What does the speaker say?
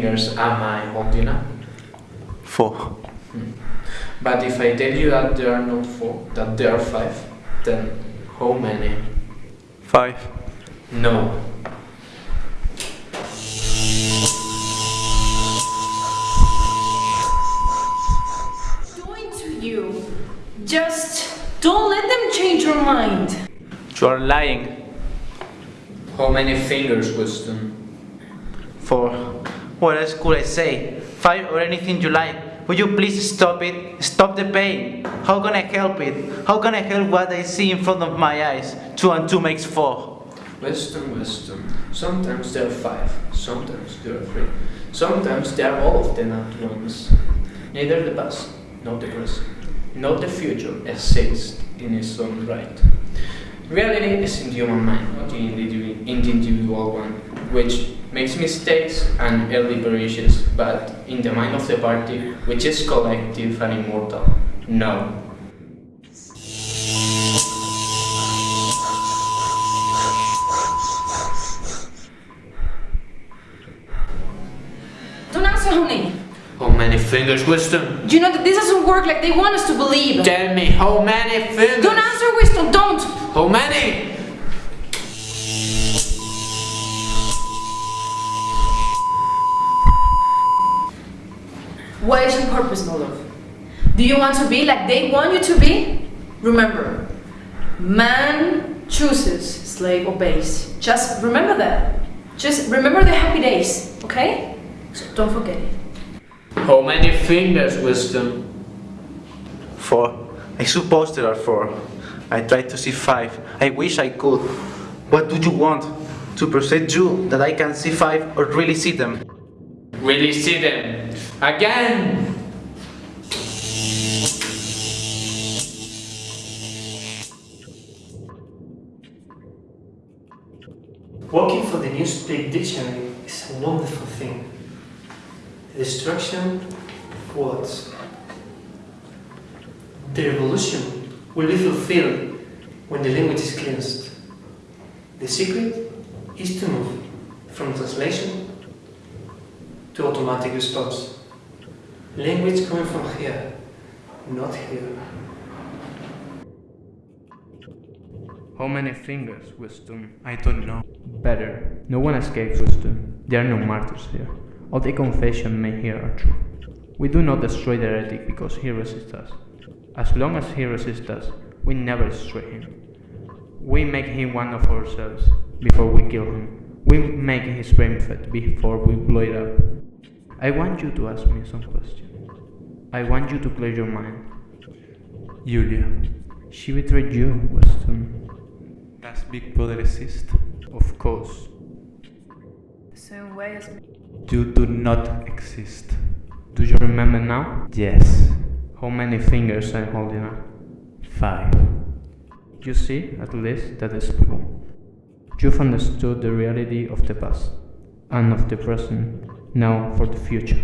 fingers am I holding up? Four. Hmm. But if I tell you that there are not four, that there are five, then how many? Five. No. doing to you? Just don't let them change your mind. You are lying. How many fingers, Winston? Four. What else could I say? Five or anything you like. Would you please stop it? Stop the pain. How can I help it? How can I help what I see in front of my eyes? Two and two makes four. Winston, Winston. Sometimes there are five, sometimes there are three. Sometimes there are all of them at once. Neither the past, nor the present, nor the future exists in its own right. Reality is in the human mind, not in the individual one, which makes mistakes and early perishes, but in the mind of the party, which is collective and immortal, no. Don't answer, honey. How many fingers, Winston? You know that this doesn't work like they want us to believe. Tell me, how many fingers? Don't answer, Winston, don't! How many? What is your purpose, my love? Do you want to be like they want you to be? Remember, man chooses, slave obeys. Just remember that. Just remember the happy days, okay? So don't forget it. How many fingers, Winston? Four. I suppose there are four. I tried to see five. I wish I could. What do you want? To persuade you that I can see five or really see them? Really see them? Again! Working for the Newspeak Dictionary is a wonderful thing. The destruction of words. The revolution will be fulfilled when the language is cleansed. The secret is to move from translation to automatic response. Language coming from here, not here. How many fingers, Winston? I don't know. Better. No one escapes Winston. There are no martyrs here. All the confession made here are true. We do not destroy the heretic because he resists us. As long as he resists us, we never destroy him. We make him one of ourselves before we kill him. We make his brain fat before we blow it up. I want you to ask me some questions. I want you to clear your mind. Julia, She betrayed you, Winston. does Big Brother exist? Of course. The same way as me. You do not exist. Do you remember now? Yes. How many fingers I'm holding up? Five. You see, at least, that is people. You've understood the reality of the past and of the present, now for the future.